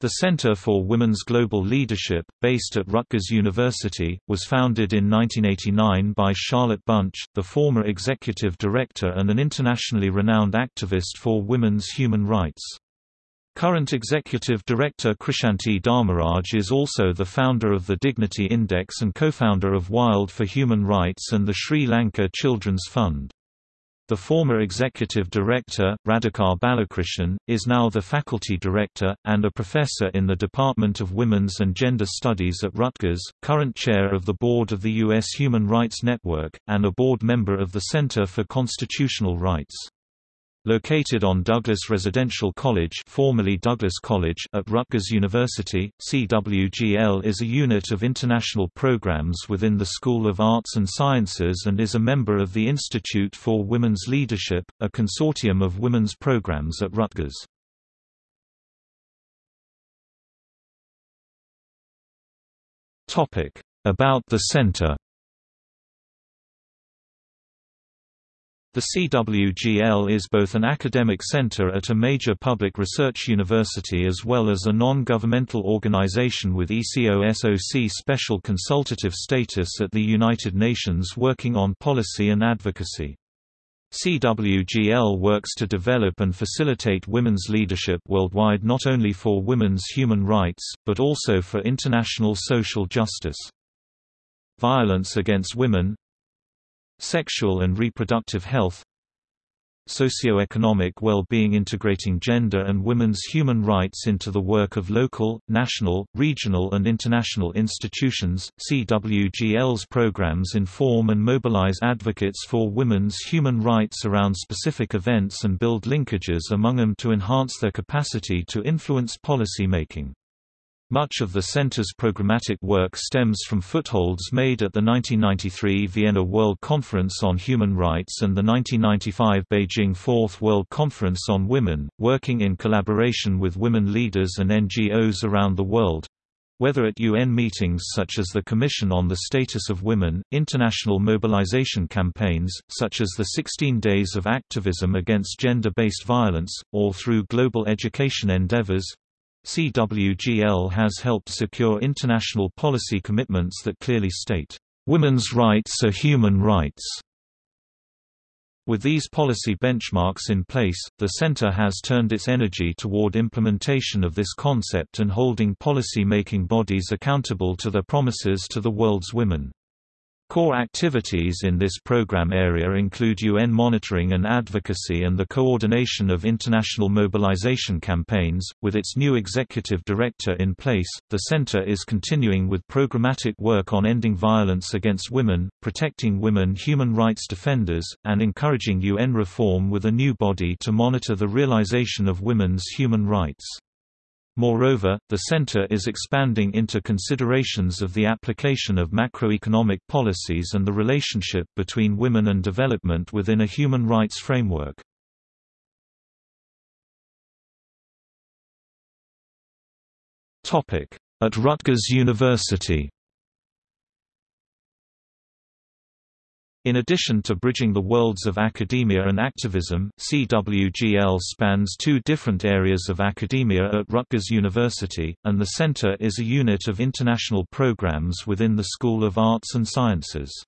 The Center for Women's Global Leadership, based at Rutgers University, was founded in 1989 by Charlotte Bunch, the former executive director and an internationally renowned activist for women's human rights. Current executive director Krishanti Dharmaraj is also the founder of the Dignity Index and co-founder of Wild for Human Rights and the Sri Lanka Children's Fund. The former executive director, Radhika Balakrishnan, is now the faculty director, and a professor in the Department of Women's and Gender Studies at Rutgers, current chair of the board of the U.S. Human Rights Network, and a board member of the Center for Constitutional Rights. Located on Douglas Residential College formerly Douglas College at Rutgers University, CWGL is a unit of international programs within the School of Arts and Sciences and is a member of the Institute for Women's Leadership, a consortium of women's programs at Rutgers. About the center The CWGL is both an academic center at a major public research university as well as a non-governmental organization with ECOSOC special consultative status at the United Nations working on policy and advocacy. CWGL works to develop and facilitate women's leadership worldwide not only for women's human rights, but also for international social justice. Violence against women, Sexual and reproductive health Socioeconomic well-being integrating gender and women's human rights into the work of local, national, regional and international institutions. CWGL's programs inform and mobilize advocates for women's human rights around specific events and build linkages among them to enhance their capacity to influence policy making. Much of the center's programmatic work stems from footholds made at the 1993 Vienna World Conference on Human Rights and the 1995 Beijing Fourth World Conference on Women, working in collaboration with women leaders and NGOs around the world, whether at UN meetings such as the Commission on the Status of Women, international mobilization campaigns, such as the 16 Days of Activism Against Gender-Based Violence, or through global education endeavors, CWGL has helped secure international policy commitments that clearly state, "...women's rights are human rights." With these policy benchmarks in place, the Center has turned its energy toward implementation of this concept and holding policy-making bodies accountable to their promises to the world's women. Core activities in this program area include UN monitoring and advocacy and the coordination of international mobilization campaigns. With its new executive director in place, the center is continuing with programmatic work on ending violence against women, protecting women human rights defenders, and encouraging UN reform with a new body to monitor the realization of women's human rights. Moreover, the center is expanding into considerations of the application of macroeconomic policies and the relationship between women and development within a human rights framework. At Rutgers University In addition to bridging the worlds of academia and activism, CWGL spans two different areas of academia at Rutgers University, and the center is a unit of international programs within the School of Arts and Sciences.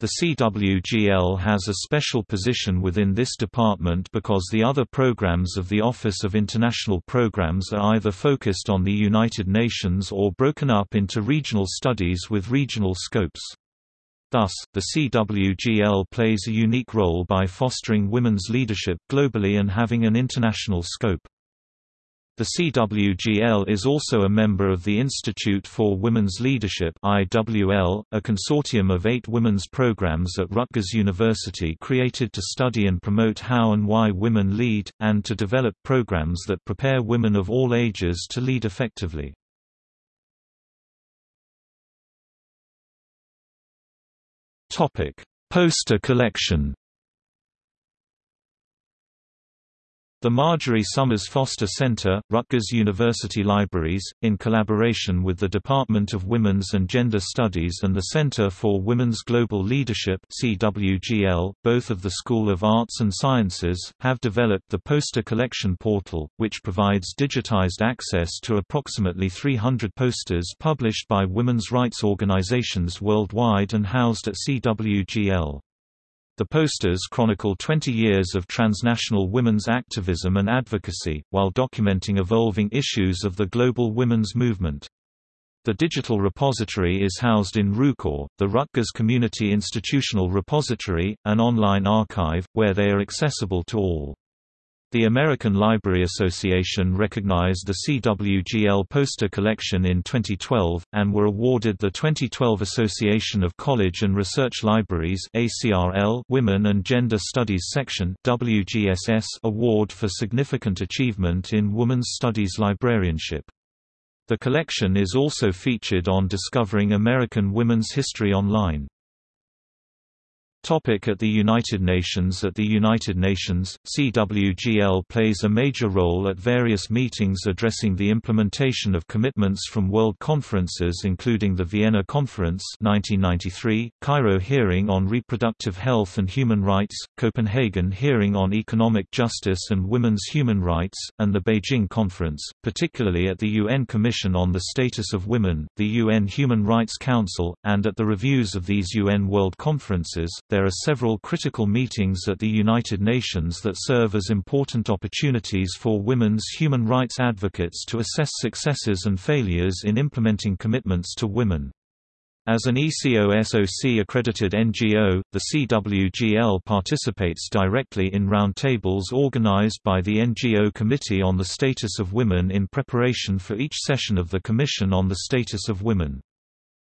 The CWGL has a special position within this department because the other programs of the Office of International Programs are either focused on the United Nations or broken up into regional studies with regional scopes. Thus, the CWGL plays a unique role by fostering women's leadership globally and having an international scope. The CWGL is also a member of the Institute for Women's Leadership IWL, a consortium of eight women's programs at Rutgers University created to study and promote how and why women lead, and to develop programs that prepare women of all ages to lead effectively. Poster collection. The Margery Somers Foster Center, Rutgers University Libraries, in collaboration with the Department of Women's and Gender Studies and the Center for Women's Global Leadership CWGL, both of the School of Arts and Sciences, have developed the Poster Collection Portal, which provides digitized access to approximately 300 posters published by women's rights organizations worldwide and housed at CWGL. The posters chronicle 20 years of transnational women's activism and advocacy, while documenting evolving issues of the global women's movement. The digital repository is housed in RuCore, the Rutgers Community Institutional Repository, an online archive, where they are accessible to all. The American Library Association recognized the CWGL poster collection in 2012, and were awarded the 2012 Association of College and Research Libraries Women and Gender Studies Section Award for Significant Achievement in Women's Studies Librarianship. The collection is also featured on Discovering American Women's History Online. Topic at the United Nations. At the United Nations, CWGL plays a major role at various meetings addressing the implementation of commitments from world conferences including the Vienna Conference 1993, Cairo Hearing on Reproductive Health and Human Rights, Copenhagen Hearing on Economic Justice and Women's Human Rights, and the Beijing Conference, particularly at the UN Commission on the Status of Women, the UN Human Rights Council, and at the reviews of these UN World Conferences there are several critical meetings at the United Nations that serve as important opportunities for women's human rights advocates to assess successes and failures in implementing commitments to women. As an ECOSOC accredited NGO, the CWGL participates directly in roundtables organized by the NGO Committee on the Status of Women in preparation for each session of the Commission on the Status of Women.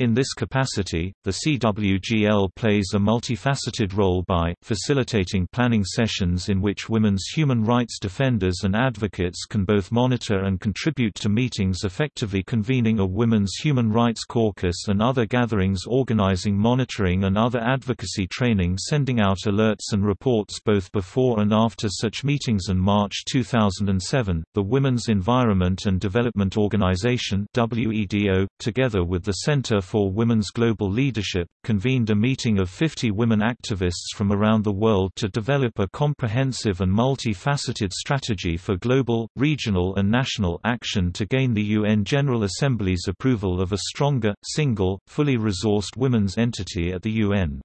In this capacity, the CWGL plays a multifaceted role by, facilitating planning sessions in which women's human rights defenders and advocates can both monitor and contribute to meetings effectively convening a Women's Human Rights Caucus and other gatherings organizing monitoring and other advocacy training sending out alerts and reports both before and after such meetings. In March 2007, the Women's Environment and Development Organization WEDO, together with the Center for Women's Global Leadership, convened a meeting of 50 women activists from around the world to develop a comprehensive and multifaceted strategy for global, regional and national action to gain the UN General Assembly's approval of a stronger, single, fully resourced women's entity at the UN.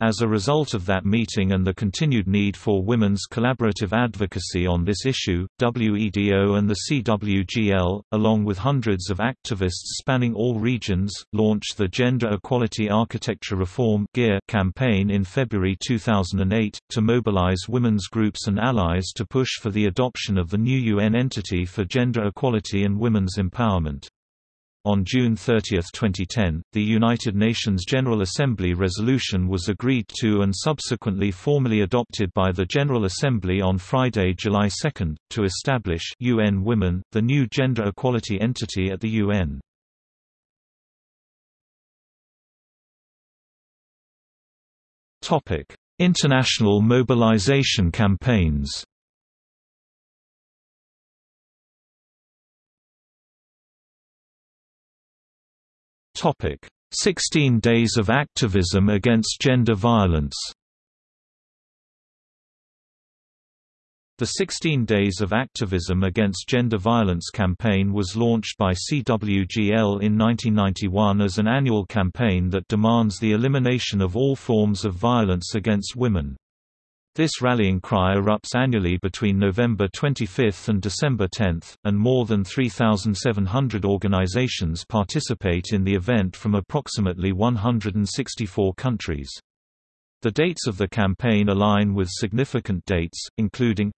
As a result of that meeting and the continued need for women's collaborative advocacy on this issue, WEDO and the CWGL, along with hundreds of activists spanning all regions, launched the Gender Equality Architecture Reform campaign in February 2008, to mobilize women's groups and allies to push for the adoption of the new UN entity for gender equality and women's empowerment. On June 30, 2010, the United Nations General Assembly resolution was agreed to and subsequently formally adopted by the General Assembly on Friday, July 2, to establish UN Women, the new gender equality entity at the UN. International mobilization campaigns Topic: 16 Days of Activism Against Gender Violence. The 16 Days of Activism Against Gender Violence campaign was launched by CWGL in 1991 as an annual campaign that demands the elimination of all forms of violence against women. This rallying cry erupts annually between November 25 and December 10, and more than 3,700 organizations participate in the event from approximately 164 countries. The dates of the campaign align with significant dates, including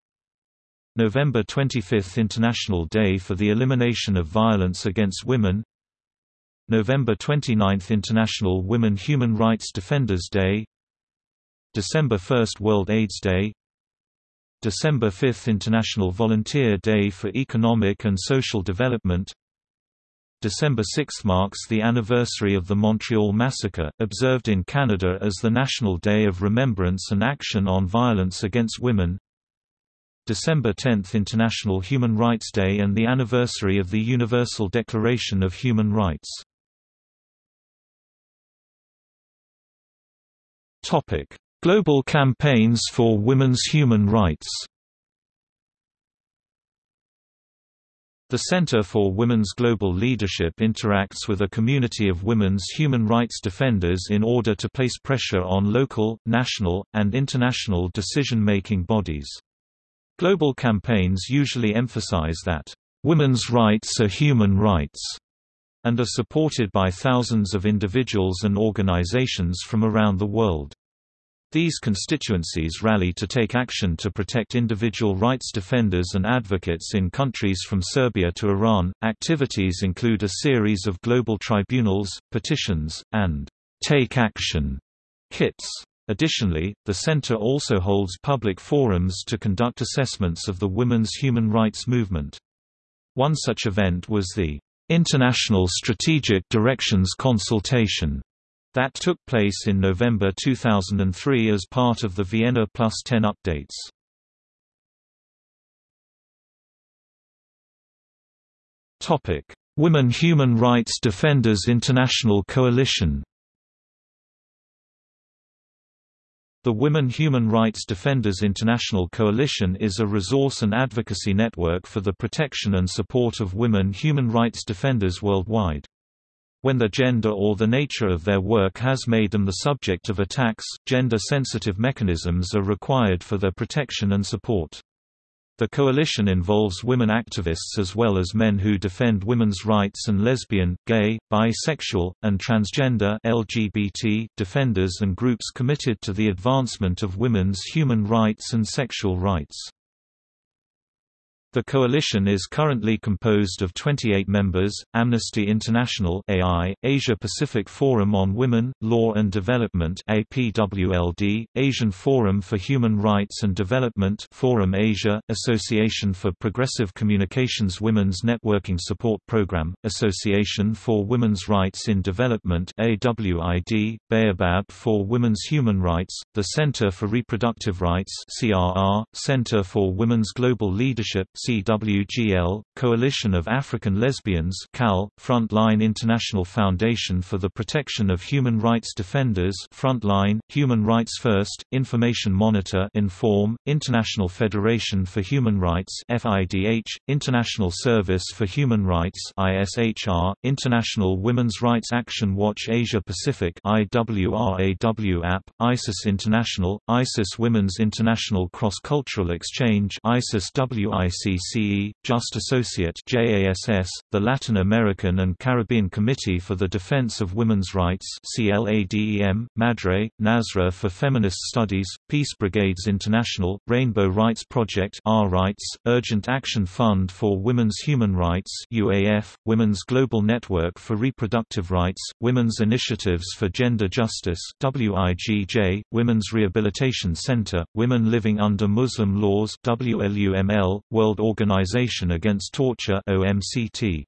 November 25 – International Day for the Elimination of Violence Against Women November 29 – International Women Human Rights Defenders Day December 1 – World AIDS Day. December 5 – International Volunteer Day for Economic and Social Development. December 6 marks the anniversary of the Montreal Massacre, observed in Canada as the National Day of Remembrance and Action on Violence Against Women. December 10 International Human Rights Day and the anniversary of the Universal Declaration of Human Rights. Global campaigns for women's human rights The Center for Women's Global Leadership interacts with a community of women's human rights defenders in order to place pressure on local, national, and international decision-making bodies. Global campaigns usually emphasize that, "...women's rights are human rights", and are supported by thousands of individuals and organizations from around the world. These constituencies rally to take action to protect individual rights defenders and advocates in countries from Serbia to Iran. Activities include a series of global tribunals, petitions, and take action kits. Additionally, the center also holds public forums to conduct assessments of the women's human rights movement. One such event was the International Strategic Directions Consultation that took place in November 2003 as part of the Vienna Plus 10 updates. Women Human Rights Defenders International Coalition The Women Human Rights Defenders International Coalition is a resource and advocacy network for the protection and support of women human rights defenders worldwide. When the gender or the nature of their work has made them the subject of attacks, gender-sensitive mechanisms are required for their protection and support. The coalition involves women activists as well as men who defend women's rights and lesbian, gay, bisexual, and transgender LGBT defenders and groups committed to the advancement of women's human rights and sexual rights. The coalition is currently composed of 28 members, Amnesty International AI, Asia Pacific Forum on Women, Law and Development APWLD, Asian Forum for Human Rights and Development Forum Asia, Association for Progressive Communications Women's Networking Support Program, Association for Women's Rights in Development AWID, Baobab for Women's Human Rights, the Center for Reproductive Rights CRR, Center for Women's Global Leadership CWGL, Coalition of African Lesbians CAL, Frontline International Foundation for the Protection of Human Rights Defenders Frontline, Human Rights First, Information Monitor Inform, International Federation for Human Rights FIDH, International Service for Human Rights ISHR, International Women's Rights Action Watch Asia Pacific IWRAW app, ISIS International, ISIS Women's International Cross-Cultural Exchange ISIS WIC JACCE, Just Associate JASS, the Latin American and Caribbean Committee for the Defense of Women's Rights CLADEM, MADRE, Nazra for Feminist Studies, Peace Brigades International, Rainbow Rights Project R Rights, Urgent Action Fund for Women's Human Rights UAF, Women's Global Network for Reproductive Rights, Women's Initiatives for Gender Justice WIGJ, Women's Rehabilitation Center, Women Living Under Muslim Laws WLUML, World Organization Against Torture OMCT.